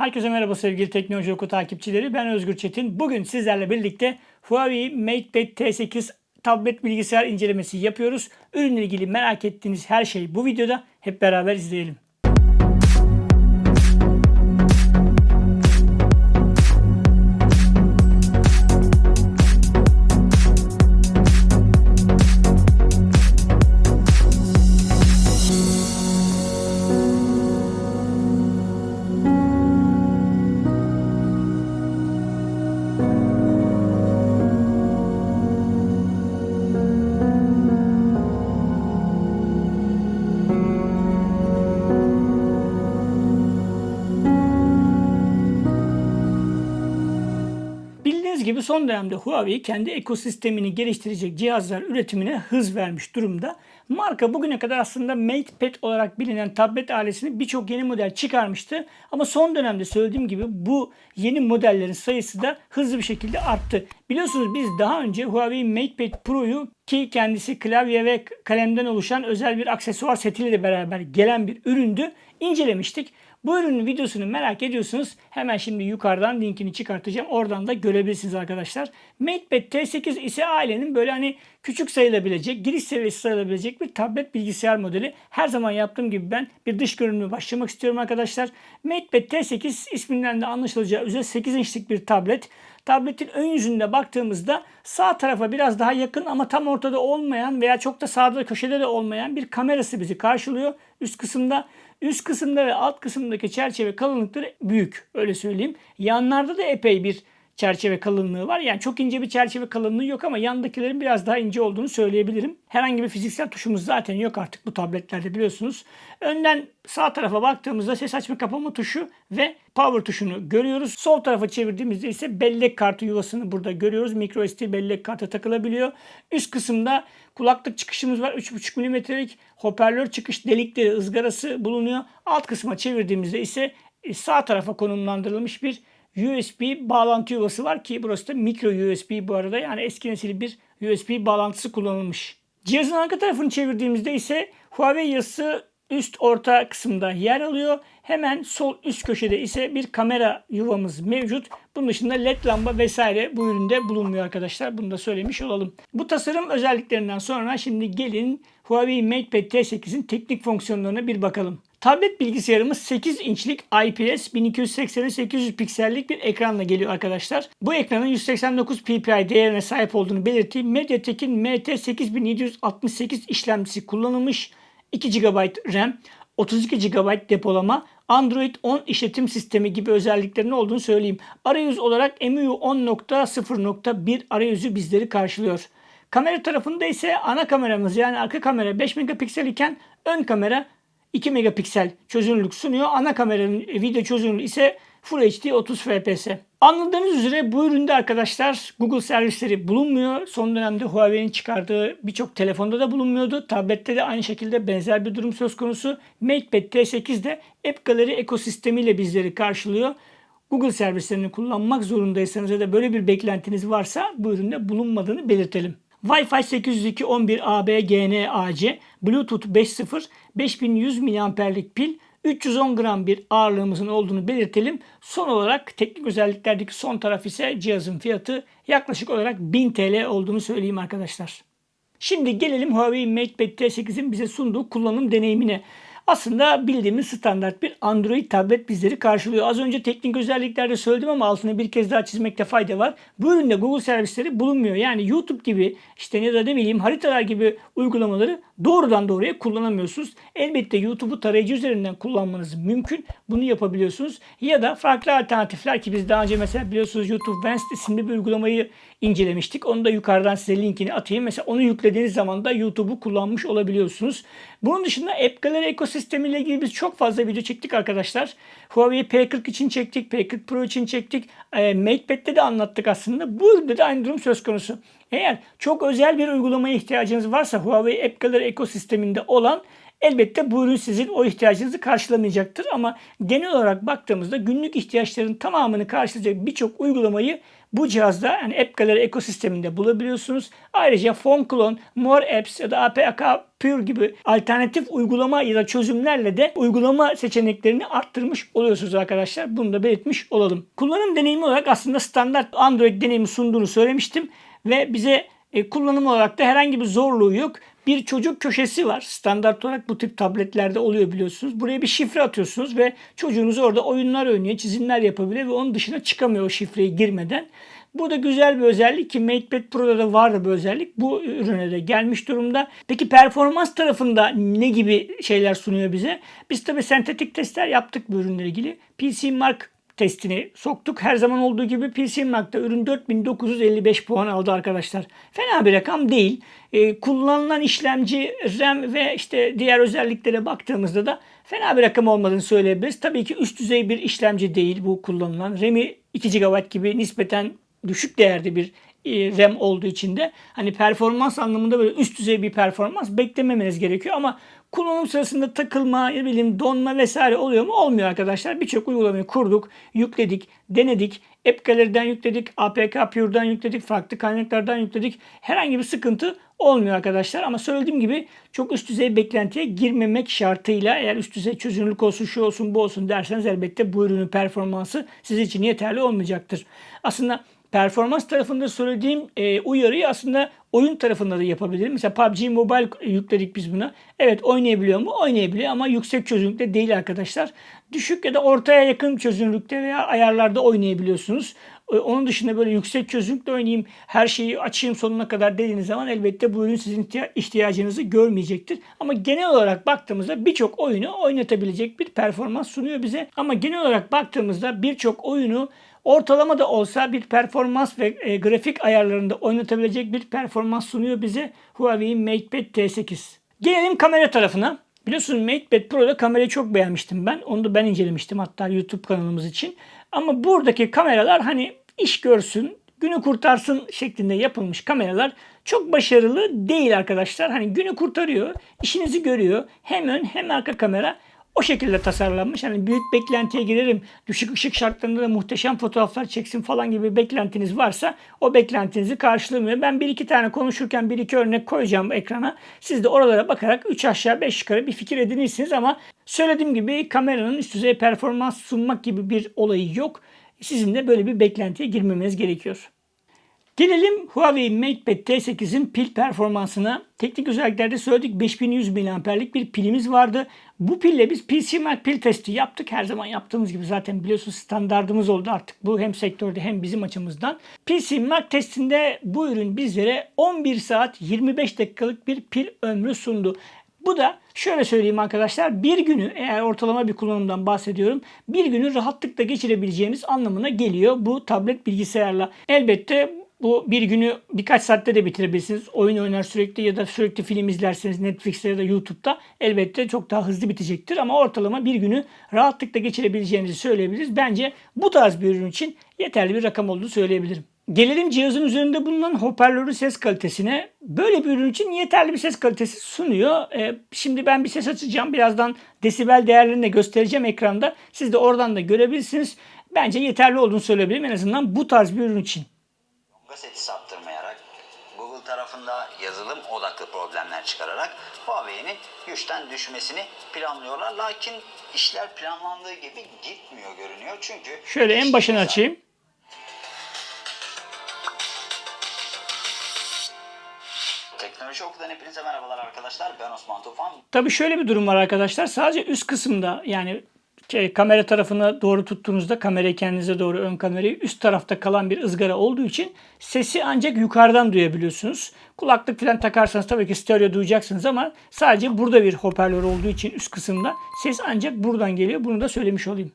Herkese merhaba sevgili Teknoloji Oku takipçileri. Ben Özgür Çetin. Bugün sizlerle birlikte Huawei MatePad T8 tablet bilgisayar incelemesi yapıyoruz. Ürünle ilgili merak ettiğiniz her şey bu videoda. Hep beraber izleyelim. Bildiğiniz gibi son dönemde Huawei kendi ekosistemini geliştirecek cihazlar üretimine hız vermiş durumda. Marka bugüne kadar aslında MatePad olarak bilinen tablet ailesini birçok yeni model çıkarmıştı. Ama son dönemde söylediğim gibi bu yeni modellerin sayısı da hızlı bir şekilde arttı. Biliyorsunuz biz daha önce Huawei MatePad Pro'yu ki kendisi klavye ve kalemden oluşan özel bir aksesuar setiyle beraber gelen bir üründü. incelemiştik. Bu ürünün videosunu merak ediyorsunuz. Hemen şimdi yukarıdan linkini çıkartacağım. Oradan da görebilirsiniz arkadaşlar. MatePad T8 ise ailenin böyle hani küçük sayılabilecek, giriş seviyesi sayılabilecek bir tablet bilgisayar modeli. Her zaman yaptığım gibi ben bir dış görünümü başlamak istiyorum arkadaşlar. MatePad T8 isminden de anlaşılacağı üzere 8 inçlik bir tablet. Tabletin ön yüzünde baktığımızda sağ tarafa biraz daha yakın ama tam ortada olmayan veya çok da sağda köşede de olmayan bir kamerası bizi karşılıyor. Üst kısımda Üst kısımda ve alt kısımdaki çerçeve kalınlıkları büyük. Öyle söyleyeyim. Yanlarda da epey bir çerçeve kalınlığı var. Yani çok ince bir çerçeve kalınlığı yok ama yandakilerin biraz daha ince olduğunu söyleyebilirim. Herhangi bir fiziksel tuşumuz zaten yok artık bu tabletlerde biliyorsunuz. Önden sağ tarafa baktığımızda ses açma kapama tuşu ve power tuşunu görüyoruz. Sol tarafa çevirdiğimizde ise bellek kartı yuvasını burada görüyoruz. Micro SD bellek kartı takılabiliyor. Üst kısımda kulaklık çıkışımız var. 3.5 mm'lik hoparlör çıkış delikleri ızgarası bulunuyor. Alt kısma çevirdiğimizde ise sağ tarafa konumlandırılmış bir USB bağlantı yuvası var ki burası da micro USB bu arada yani eski nesil bir USB bağlantısı kullanılmış. Cihazın arka tarafını çevirdiğimizde ise Huawei yazısı üst orta kısımda yer alıyor. Hemen sol üst köşede ise bir kamera yuvamız mevcut. Bunun dışında led lamba vesaire bu üründe bulunmuyor arkadaşlar. Bunu da söylemiş olalım. Bu tasarım özelliklerinden sonra şimdi gelin Huawei MatePad T8'in teknik fonksiyonlarına bir bakalım. Tablet bilgisayarımız 8 inçlik IPS 1280-800 piksellik bir ekranla geliyor arkadaşlar. Bu ekranın 189 ppi değerine sahip olduğunu belirteyim. MediaTek'in MT8768 işlemcisi kullanılmış. 2 GB RAM, 32 GB depolama, Android 10 işletim sistemi gibi özelliklerinin olduğunu söyleyeyim. Arayüz olarak MIUI 10.0.1 arayüzü bizleri karşılıyor. Kamera tarafında ise ana kameramız yani arka kamera 5 megapiksel iken ön kamera 2 megapiksel çözünürlük sunuyor. Ana kameranın video çözünürlüğü ise Full HD 30 FPS. Anladığınız üzere bu üründe arkadaşlar Google servisleri bulunmuyor. Son dönemde Huawei'nin çıkardığı birçok telefonda da bulunmuyordu. Tablette de aynı şekilde benzer bir durum söz konusu. MatePad T8 de App Gallery ekosistemiyle bizleri karşılıyor. Google servislerini kullanmak zorundaysanız ya da böyle bir beklentiniz varsa bu üründe bulunmadığını belirtelim. Wi-Fi 802.11ab GNAC, Bluetooth 5.0, 5100 mAh'lik pil, 310 gram bir ağırlığımızın olduğunu belirtelim. Son olarak teknik özelliklerdeki son taraf ise cihazın fiyatı yaklaşık olarak 1000 TL olduğunu söyleyeyim arkadaşlar. Şimdi gelelim Huawei MatePad T8'in bize sunduğu kullanım deneyimine. Aslında bildiğimiz standart bir Android tablet bizleri karşılıyor. Az önce teknik özelliklerde söyledim ama altını bir kez daha çizmekte fayda var. Bu üründe Google servisleri bulunmuyor. Yani YouTube gibi işte ya da ne haritalar gibi uygulamaları doğrudan doğruya kullanamıyorsunuz. Elbette YouTube'u tarayıcı üzerinden kullanmanız mümkün. Bunu yapabiliyorsunuz. Ya da farklı alternatifler ki biz daha önce mesela biliyorsunuz YouTube Vanced isimli bir uygulamayı incelemiştik. Onu da yukarıdan size linkini atayım. Mesela onu yüklediğiniz zaman da YouTube'u kullanmış olabiliyorsunuz. Bunun dışında App Gallery ekosistemiyle ilgili biz çok fazla video çektik arkadaşlar. Huawei P40 için çektik, P40 Pro için çektik. E, MatePad'de de anlattık aslında. Bu üründe de aynı durum söz konusu. Eğer çok özel bir uygulamaya ihtiyacınız varsa Huawei App Gallery ekosisteminde olan Elbette bu ürün sizin o ihtiyacınızı karşılamayacaktır ama genel olarak baktığımızda günlük ihtiyaçların tamamını karşılayacak birçok uygulamayı bu cihazda yani App Gallery ekosisteminde bulabiliyorsunuz. Ayrıca Phone Clone, More Apps ya da APK Pure gibi alternatif uygulama ya da çözümlerle de uygulama seçeneklerini arttırmış oluyorsunuz arkadaşlar. Bunu da belirtmiş olalım. Kullanım deneyimi olarak aslında standart Android deneyimi sunduğunu söylemiştim ve bize e, kullanım olarak da herhangi bir zorluğu yok. Bir çocuk köşesi var. Standart olarak bu tip tabletlerde oluyor biliyorsunuz. Buraya bir şifre atıyorsunuz ve çocuğunuz orada oyunlar oynuyor, çizimler yapabiliyor ve onun dışına çıkamıyor o şifreyi girmeden. Bu da güzel bir özellik ki MatePad Pro'da da vardı bu özellik. Bu ürüne de gelmiş durumda. Peki performans tarafında ne gibi şeyler sunuyor bize? Biz tabii sentetik testler yaptık bu ürünle ilgili. PC Mark testini soktuk. Her zaman olduğu gibi PC Mark'ta ürün 4955 puan aldı arkadaşlar. Fena bir rakam değil. Ee, kullanılan işlemci, RAM ve işte diğer özelliklere baktığımızda da fena bir rakam olmadığını söyleyebiliriz. Tabii ki üst düzey bir işlemci değil bu kullanılan. RAM'i 2 GB gibi nispeten düşük değerde bir e, RAM olduğu için de hani performans anlamında böyle üst düzey bir performans beklememeniz gerekiyor ama kullanım sırasında takılma, ne bileyim donma vesaire oluyor mu? Olmuyor arkadaşlar. Birçok uygulamayı kurduk, yükledik, denedik. App yükledik, APK Pure'dan yükledik, farklı kaynaklardan yükledik. Herhangi bir sıkıntı olmuyor arkadaşlar. Ama söylediğim gibi çok üst düzey beklentiye girmemek şartıyla eğer üst düzey çözünürlük olsun, şu olsun, bu olsun derseniz elbette bu ürünün performansı sizin için yeterli olmayacaktır. Aslında performans tarafında söylediğim e, uyarıyı aslında oyun tarafında da yapabilirim. Mesela PUBG Mobile yükledik biz buna. Evet oynayabiliyor mu? Oynayabiliyor ama yüksek çözünürlükte değil arkadaşlar. Düşük ya da ortaya yakın çözünürlükte veya ayarlarda oynayabiliyorsunuz. E, onun dışında böyle yüksek çözünürlükte oynayayım, her şeyi açayım sonuna kadar dediğiniz zaman elbette bu ürün sizin ihtiyacınızı görmeyecektir. Ama genel olarak baktığımızda birçok oyunu oynatabilecek bir performans sunuyor bize. Ama genel olarak baktığımızda birçok oyunu Ortalama da olsa bir performans ve e, grafik ayarlarında oynatabilecek bir performans sunuyor bize Huawei MatePad T8. Gelelim kamera tarafına. Biliyorsunuz MatePad Pro'da kamerayı çok beğenmiştim ben. Onu da ben incelemiştim hatta YouTube kanalımız için. Ama buradaki kameralar hani iş görsün, günü kurtarsın şeklinde yapılmış kameralar çok başarılı değil arkadaşlar. Hani günü kurtarıyor, işinizi görüyor. Hem ön hem arka kamera o şekilde tasarlanmış. Hani büyük beklentiye girerim, düşük ışık şartlarında da muhteşem fotoğraflar çeksin falan gibi beklentiniz varsa o beklentinizi karşılamıyor. Ben bir iki tane konuşurken bir iki örnek koyacağım ekrana. Siz de oralara bakarak 3 aşağı 5 yukarı bir fikir edinirsiniz ama söylediğim gibi kameranın üst düzey performans sunmak gibi bir olayı yok. Sizin de böyle bir beklentiye girmemeniz gerekiyor. Gelelim Huawei MatePad T8'in pil performansına. Teknik özelliklerde söyledik 5100 mAh'lik bir pilimiz vardı. Bu pille biz PC Mark pil testi yaptık. Her zaman yaptığımız gibi zaten biliyorsunuz standartımız oldu artık. Bu hem sektörde hem bizim açımızdan. PC Mark testinde bu ürün bizlere 11 saat 25 dakikalık bir pil ömrü sundu. Bu da şöyle söyleyeyim arkadaşlar bir günü eğer ortalama bir kullanımdan bahsediyorum bir günü rahatlıkla geçirebileceğiniz anlamına geliyor bu tablet bilgisayarla. Elbette bu bir günü birkaç saatte de bitirebilirsiniz. Oyun oynar sürekli ya da sürekli film izlerseniz Netflix'te ya da YouTube'da elbette çok daha hızlı bitecektir. Ama ortalama bir günü rahatlıkla geçirebileceğinizi söyleyebiliriz. Bence bu tarz bir ürün için yeterli bir rakam olduğunu söyleyebilirim. Gelelim cihazın üzerinde bulunan hoparlörün ses kalitesine. Böyle bir ürün için yeterli bir ses kalitesi sunuyor. Ee, şimdi ben bir ses açacağım. Birazdan desibel değerlerini de göstereceğim ekranda. Siz de oradan da görebilirsiniz. Bence yeterli olduğunu söyleyebilirim en azından bu tarz bir ürün için seti saptırmayarak Google tarafında yazılım odaklı problemler çıkararak Huawei'nin güçten düşmesini planlıyorlar. Lakin işler planlandığı gibi gitmiyor görünüyor. Çünkü Şöyle en başını açayım. Teknoloji Oku'dan hepinize merhabalar arkadaşlar. Ben Osman Tufan. Tabii şöyle bir durum var arkadaşlar. Sadece üst kısımda yani şey, kamera tarafına doğru tuttuğunuzda kamerayı kendinize doğru ön kamerayı üst tarafta kalan bir ızgara olduğu için sesi ancak yukarıdan duyabiliyorsunuz. Kulaklık falan takarsanız tabii ki stereo duyacaksınız ama sadece burada bir hoparlör olduğu için üst kısımda ses ancak buradan geliyor. Bunu da söylemiş olayım.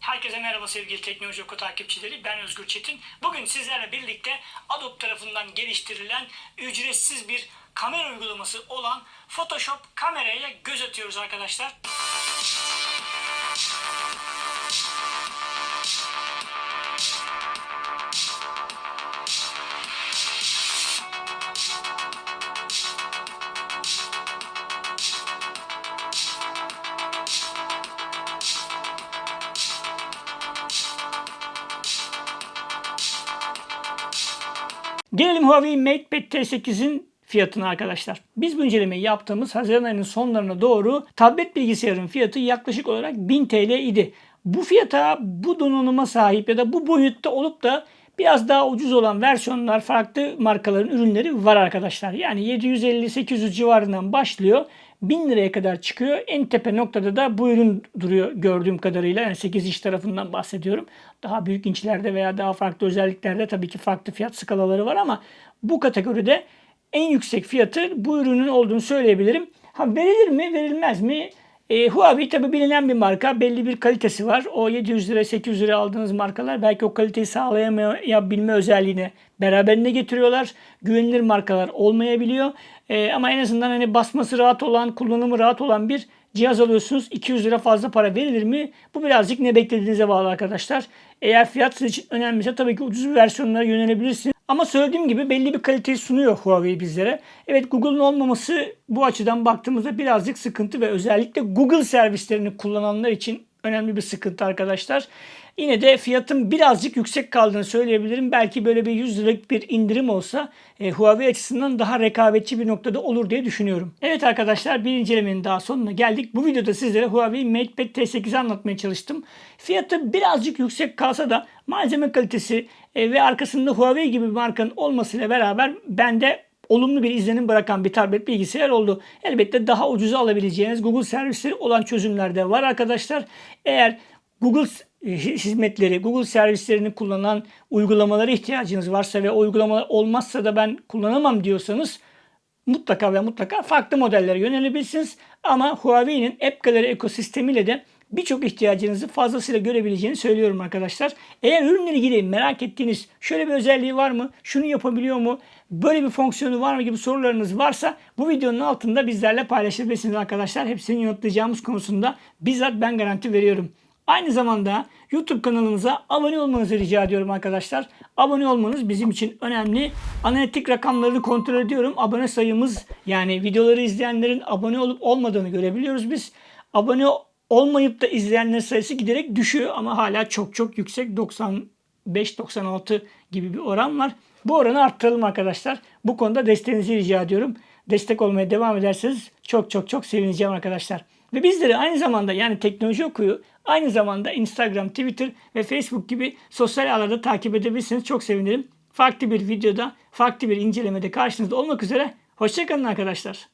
Herkese merhaba sevgili Teknoloji Oku takipçileri. Ben Özgür Çetin. Bugün sizlerle birlikte Adobe tarafından geliştirilen ücretsiz bir kamera uygulaması olan Photoshop kameraya göz atıyoruz arkadaşlar. Gelelim Huawei MatePad T8'in fiyatına arkadaşlar. Biz bu incelemeyi yaptığımız Haziran ayının sonlarına doğru tablet bilgisayarın fiyatı yaklaşık olarak 1000 TL idi. Bu fiyata bu donanıma sahip ya da bu boyutta olup da biraz daha ucuz olan versiyonlar farklı markaların ürünleri var arkadaşlar. Yani 750-800 civarından başlıyor. 1000 liraya kadar çıkıyor. En tepe noktada da bu ürün duruyor gördüğüm kadarıyla. Yani 8 inç tarafından bahsediyorum. Daha büyük inçlerde veya daha farklı özelliklerde tabii ki farklı fiyat skalaları var ama bu kategoride en yüksek fiyatı bu ürünün olduğunu söyleyebilirim. Ha verilir mi verilmez mi? E, Huawei tabi bilinen bir marka. Belli bir kalitesi var. O 700 lira 800 lira aldığınız markalar belki o kaliteyi sağlayamayabilme özelliğini beraberinde getiriyorlar. Güvenilir markalar olmayabiliyor. E, ama en azından hani basması rahat olan, kullanımı rahat olan bir cihaz alıyorsunuz. 200 lira fazla para verilir mi? Bu birazcık ne beklediğinize bağlı arkadaşlar. Eğer fiyat sizin için önemliyse tabii ki ucuz bir versiyonlara yönelebilirsiniz. Ama söylediğim gibi belli bir kaliteyi sunuyor Huawei bizlere. Evet Google'un olmaması bu açıdan baktığımızda birazcık sıkıntı ve özellikle Google servislerini kullananlar için önemli bir sıkıntı arkadaşlar. Yine de fiyatın birazcık yüksek kaldığını söyleyebilirim. Belki böyle bir 100 liralık bir indirim olsa e, Huawei açısından daha rekabetçi bir noktada olur diye düşünüyorum. Evet arkadaşlar bir incelemenin daha sonuna geldik. Bu videoda sizlere Huawei MatePad T8'i anlatmaya çalıştım. Fiyatı birazcık yüksek kalsa da malzeme kalitesi e, ve arkasında Huawei gibi bir markanın olmasıyla beraber bende olumlu bir izlenim bırakan bir tablet bilgisayar oldu. Elbette daha ucuza alabileceğiniz Google servisleri olan çözümler de var arkadaşlar. Eğer Google hizmetleri, Google servislerini kullanan uygulamalara ihtiyacınız varsa ve uygulamalar olmazsa da ben kullanamam diyorsanız mutlaka ve mutlaka farklı modellere yönelebilirsiniz. Ama Huawei'nin App Gallery ekosistemiyle de birçok ihtiyacınızı fazlasıyla görebileceğini söylüyorum arkadaşlar. Eğer ürünle ilgili merak ettiğiniz şöyle bir özelliği var mı? Şunu yapabiliyor mu? Böyle bir fonksiyonu var mı gibi sorularınız varsa bu videonun altında bizlerle paylaşabilirsiniz arkadaşlar. Hepsini yanıtlayacağımız konusunda bizzat ben garanti veriyorum. Aynı zamanda YouTube kanalımıza abone olmanızı rica ediyorum arkadaşlar. Abone olmanız bizim için önemli. Analitik rakamlarını kontrol ediyorum. Abone sayımız yani videoları izleyenlerin abone olup olmadığını görebiliyoruz biz. Abone olmayıp da izleyenler sayısı giderek düşüyor ama hala çok çok yüksek 95-96 gibi bir oran var. Bu oranı arttıralım arkadaşlar. Bu konuda desteğinizi rica ediyorum. Destek olmaya devam ederseniz çok çok çok sevineceğim arkadaşlar. Ve bizleri aynı zamanda yani teknoloji okuyu aynı zamanda Instagram, Twitter ve Facebook gibi sosyal ağlarda takip edebilirsiniz. Çok sevinirim. Farklı bir videoda, farklı bir incelemede karşınızda olmak üzere. Hoşçakalın arkadaşlar.